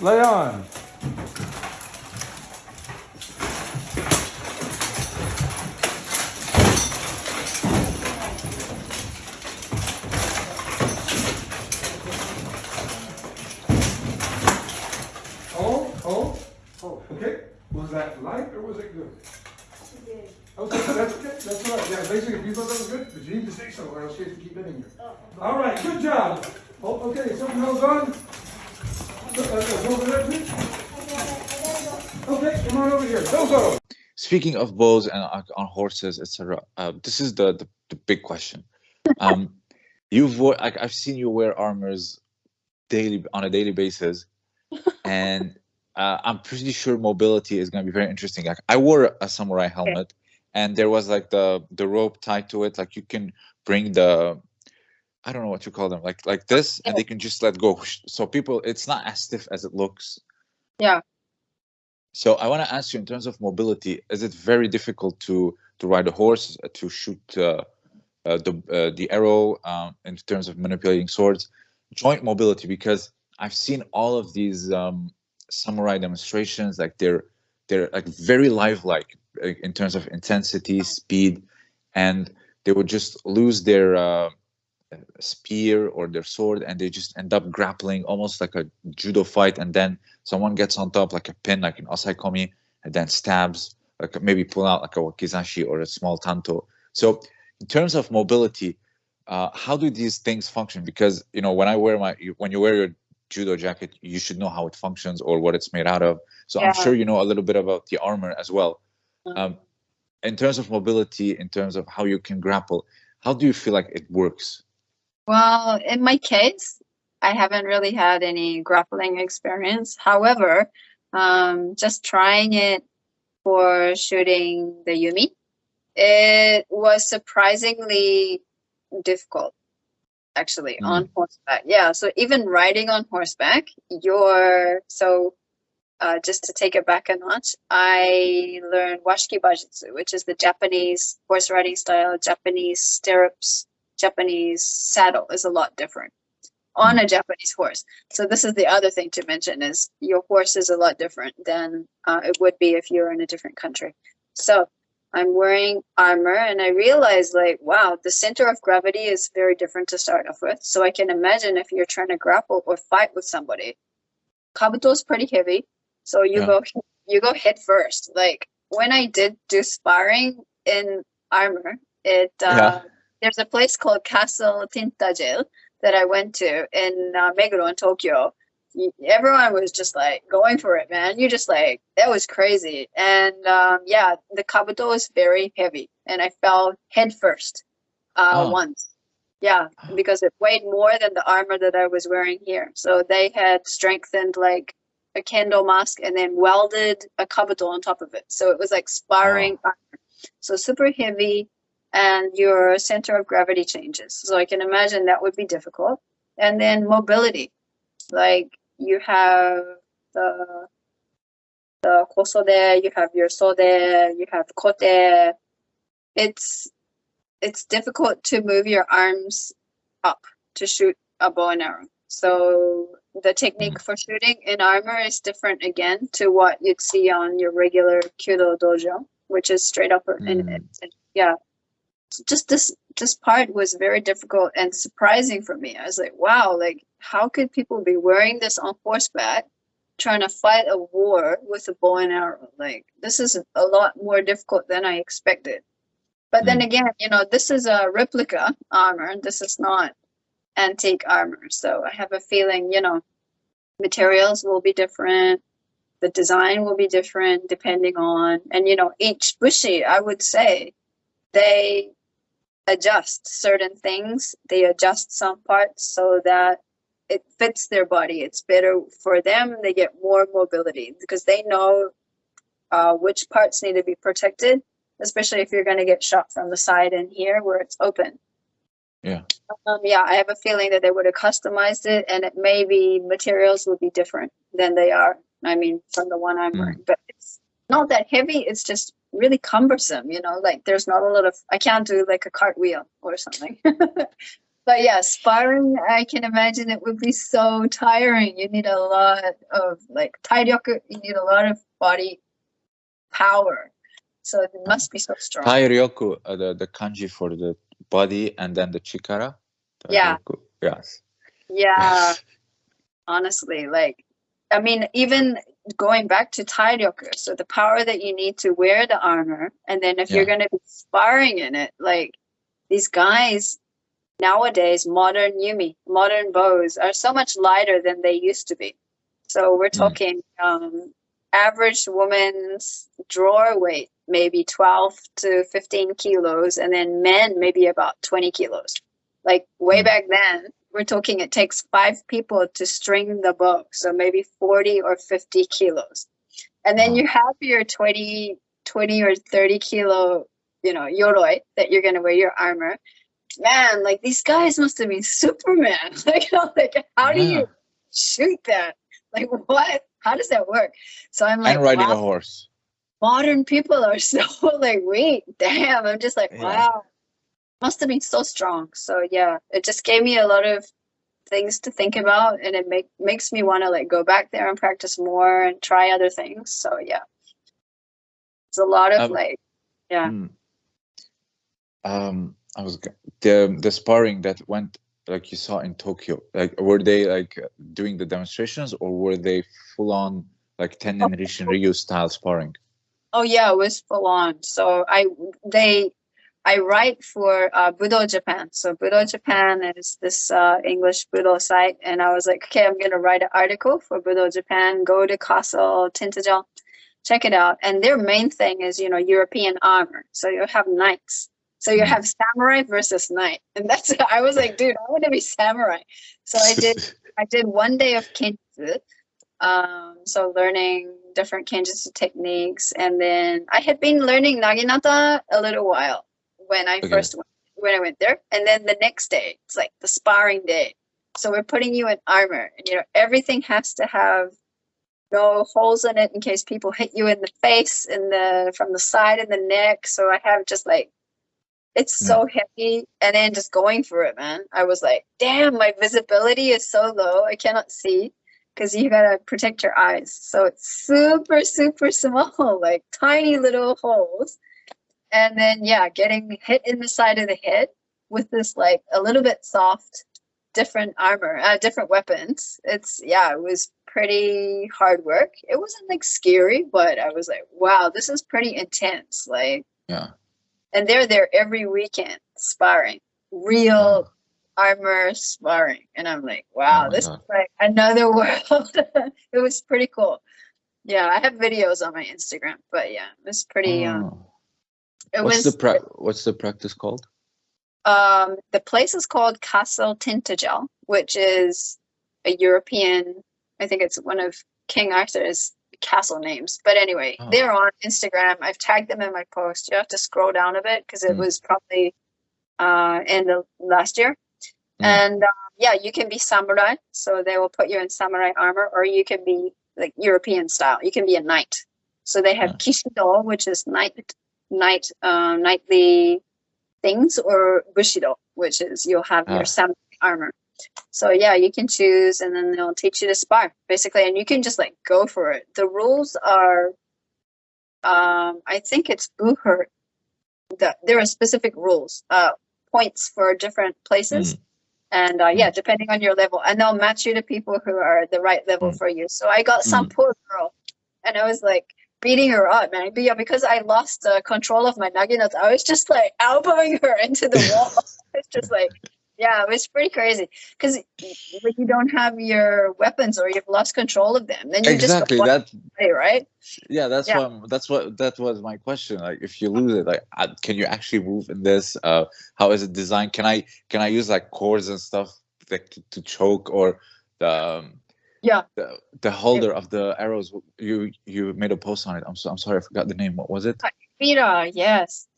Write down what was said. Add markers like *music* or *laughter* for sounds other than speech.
lay on. Oh, oh, oh, okay. Was that light or was it good? Okay, that's okay, that's all right. Yeah, basically, if you thought that was good, but you need to say so, or else you have to keep it in here. Oh. All right, good job. Oh, okay, something else on? Uh, uh, over there, please. Okay, come on over here. Speaking of bows and on horses, etc., uh, this is the, the the big question. Um, *laughs* you've like I've seen you wear armors daily on a daily basis, and *laughs* uh, I'm pretty sure mobility is going to be very interesting. Like I wore a samurai helmet, and there was like the the rope tied to it. Like you can bring the I don't know what you call them, like like this, and they can just let go. So people, it's not as stiff as it looks. Yeah. So I want to ask you, in terms of mobility, is it very difficult to to ride a horse, uh, to shoot uh, uh, the uh, the arrow, um, in terms of manipulating swords, joint mobility? Because I've seen all of these um, samurai demonstrations, like they're they're like very lifelike in terms of intensity, speed, and they would just lose their uh, spear or their sword and they just end up grappling almost like a judo fight and then someone gets on top like a pin like an osaekomi and then stabs like maybe pull out like a wakizashi or a small tanto. So in terms of mobility uh, how do these things function? Because you know when i wear my when you wear your judo jacket you should know how it functions or what it's made out of. So i'm sure you know a little bit about the armor as well. Mhm. um, in terms of mobility in terms of how you can grapple how do you feel like it works Well, in my case, I haven't really had any grappling experience. However, um, just trying it for shooting the Yumi, it was surprisingly difficult, actually, on horseback. Yeah, so even riding on horseback, you're so. Uh, just to take it back a notch, I learned washiki bajutsu, which is the Japanese horse riding style, Japanese stirrups, Japanese saddle is a lot different on a Japanese horse. So this is the other thing to mention is your horse is a lot different than uh, it would be if you're in a different country. So I'm wearing armor and I realized like, wow, the center of gravity is very different to start off with. So I can imagine if you're trying to grapple or fight with somebody, kabuto is pretty heavy. So you Yeah. go you go head first. Like when I did do sparring in armor, it uh, Yeah. There's a place called Castle Tintagel that I went to in uh, Meguro in Tokyo. Everyone was just like going for it, man. You just like that was crazy, and um, yeah, the kabuto was very heavy, and I fell head first uh, Oh. once. Yeah, because it weighed more than the armor that I was wearing here. So they had strengthened like a kendo mask and then welded a kabuto on top of it. So it was like sparring armor. So super heavy, and your center of gravity changes. So I can imagine that would be difficult. And then mobility, like you have the the kosode, you have your sode, you have kote. It's it's difficult to move your arms up to shoot a bow and arrow. So the technique for shooting in armor is different again to what you'd see on your regular Kyudo dojo, which is straight up Mm. and- yeah. Just this this part was very difficult and surprising for me. I was like, wow, like how could people be wearing this on horseback trying to fight a war with a bow and arrow? Like this is a lot more difficult than I expected. But then hmm. again, you know, this is a replica armor. This is not antique armor. So I have a feeling, you know, materials will be different. The design will be different depending on, and you know, each bushi, I would say, they adjust certain things. They adjust some parts so that it fits their body. It's better for them. They get more mobility because they know uh, which parts need to be protected, especially if you're going to get shot from the side and here where it's open. Yeah. Um, yeah, I have a feeling that they would have customized it, and it maybe materials would be different than they are. I mean, from the one I'm Mm. wearing, but it's not that heavy. It's just really cumbersome. You know, like there's not a lot of. I can't do like a cartwheel or something. *laughs* but yeah, sparring, I can imagine it would be so tiring. You need a lot of like tairyoku, you need a lot of body power. So it must be so strong. Tairyoku, uh, the, the kanji for the body and then the chikara. Yeah. Yes. Yeah, *laughs* honestly, like, I mean, even going back to tairyoku, so the power that you need to wear the armor, and then if you're going to be sparring in it, like these guys nowadays, modern Yumi, modern bows are so much lighter than they used to be. So we're Mm. talking um, average woman's drawer weight, maybe 12 to 15 kilos, and then men, maybe about 20 kilos. Like way Mm. back then, we're talking it takes five people to string the bow, so maybe 40 or 50 kilos. And then Wow. you have your 20, 20 or 30 kilo, you know, yoroi that you're going to wear your armor. Man, like these guys must have been Superman. *laughs* like, like how do Yeah. you shoot that? Like what? How does that work? So I'm like, and riding wow, a horse. modern people are *laughs* so like, wait, damn. I'm just like, wow. Must have been so strong. So yeah, it just gave me a lot of things to think about and it make makes me want to like go back there and practice more and try other things. So yeah. It's a lot of Um, like Yeah. Mm. Um, I was the the sparring that went like you saw in Tokyo. Like, were they like doing the demonstrations, or were they full on like Tennen Rishin Ryu style sparring? Oh yeah, it was full on. So I they I write for uh, Budo Japan. So Budo Japan is this uh, English Budo site, and I was like, okay, I'm gonna write an article for Budo Japan. Go to Castle Tintagel, check it out. And their main thing is you know European armor. So you have knights. So you Mm. have samurai versus knight, and that's *laughs* I was like, dude, I want to be samurai. So I did *laughs* I did one day of kenjutsu, um, so learning different kenjutsu techniques, and then I had been learning naginata a little while when I Okay. first went, when I went there, and then the next day it's like the sparring day. So we're putting you in armor, and you know everything has to have no holes in it in case people hit you in the face, in the from the side and the neck. So I have just like it's so mm. heavy. And then just going for it man. I was like damn my visibility is so low. I cannot see because you gotta protect your eyes. So it's super super *laughs* small like tiny little holes and then yeah getting hit in the side of the head with this like a little bit soft different armor uh, different weapons it's yeah it was pretty hard work it wasn't like scary but i was like wow this is pretty intense like Yeah. and they're there every weekend sparring real armor sparring and i'm like wow my this God. is like another *laughs* world it was pretty cool yeah i have videos on my instagram but yeah it was pretty um Oh. It What's was the pra- What's the practice called? um the place is called castle tintagel which is a european i think it's one of king arthur's castle names but anyway Oh. they're on instagram i've tagged them in my post you have to scroll down a bit because it Mm. was probably uh in the last year Mm. and um, yeah you can be samurai so they will put you in samurai armor or you can be like european style you can be a knight so they have Yeah. kishido which is knight knight uh, knightly things or bushido which is you'll have Ah. your samurai armor. So yeah you can choose and then they'll teach you to spar basically and you can just like go for it. The rules are um i think it's buhurt the, there are specific rules uh points for different places. And uh, yeah depending on your level and they'll match you to people who are the right level Mm. for you. So i got some poor girl and i was like beating her up man but yeah because i lost uh, control of my naginata i was just like *laughs* elbowing her into the *laughs* wall *laughs* it's just like yeah it was pretty crazy because like, you don't have your weapons or you've lost control of them then you Exactly. just That. away, right Yeah. That's Yeah. what. That's what. That was my question. Like, if you lose it, like, uh, can you actually move in this? Uh, how is it designed? Can I? Can I use like cords and stuff like to, to choke or the? Um, Yeah. The, the holder of the arrows. You you made a post on it. I'm so I'm sorry. I forgot the name. What was it? Mira, yes